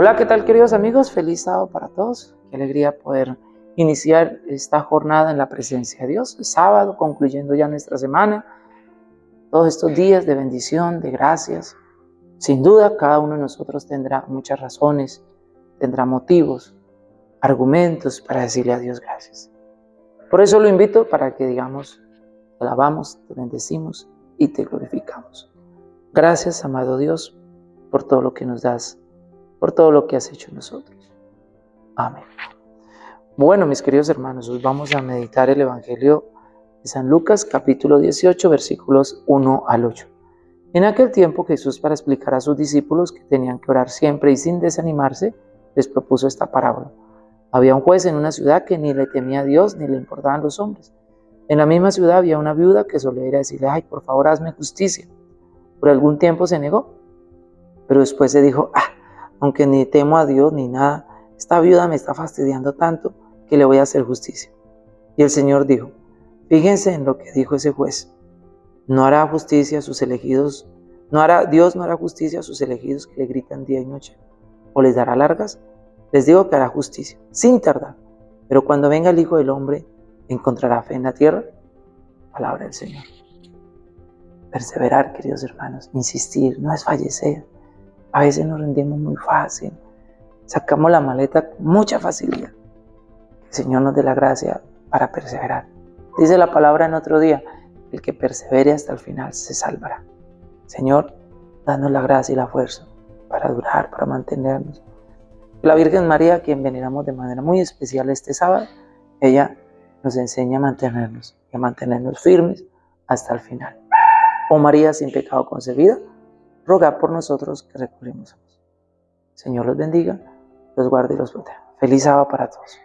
Hola, ¿qué tal queridos amigos? Feliz sábado para todos. Qué alegría poder iniciar esta jornada en la presencia de Dios. sábado, concluyendo ya nuestra semana. Todos estos días de bendición, de gracias. Sin duda, cada uno de nosotros tendrá muchas razones, tendrá motivos, argumentos para decirle a Dios gracias. Por eso lo invito para que digamos, te alabamos, te bendecimos y te glorificamos. Gracias, amado Dios, por todo lo que nos das por todo lo que has hecho en nosotros. Amén. Bueno, mis queridos hermanos, hoy vamos a meditar el Evangelio de San Lucas, capítulo 18, versículos 1 al 8. En aquel tiempo Jesús, para explicar a sus discípulos que tenían que orar siempre y sin desanimarse, les propuso esta parábola. Había un juez en una ciudad que ni le temía a Dios ni le importaban los hombres. En la misma ciudad había una viuda que solía ir a decirle, ay, por favor, hazme justicia. Por algún tiempo se negó, pero después se dijo, ah, aunque ni temo a Dios ni nada, esta viuda me está fastidiando tanto que le voy a hacer justicia. Y el Señor dijo, fíjense en lo que dijo ese juez, no hará justicia a sus elegidos, no hará, Dios no hará justicia a sus elegidos que le gritan día y noche, o les dará largas, les digo que hará justicia, sin tardar, pero cuando venga el Hijo del Hombre, ¿encontrará fe en la tierra? Palabra del Señor. Perseverar, queridos hermanos, insistir, no es fallecer, a veces nos rendimos muy fácil, sacamos la maleta con mucha facilidad. el Señor nos dé la gracia para perseverar. Dice la palabra en otro día, el que persevere hasta el final se salvará. Señor, danos la gracia y la fuerza para durar, para mantenernos. La Virgen María, quien veneramos de manera muy especial este sábado, ella nos enseña a mantenernos y a mantenernos firmes hasta el final. Oh María sin pecado concebida, roga por nosotros que recurrimos a Señor los bendiga, los guarde y los proteja. Feliz sábado para todos.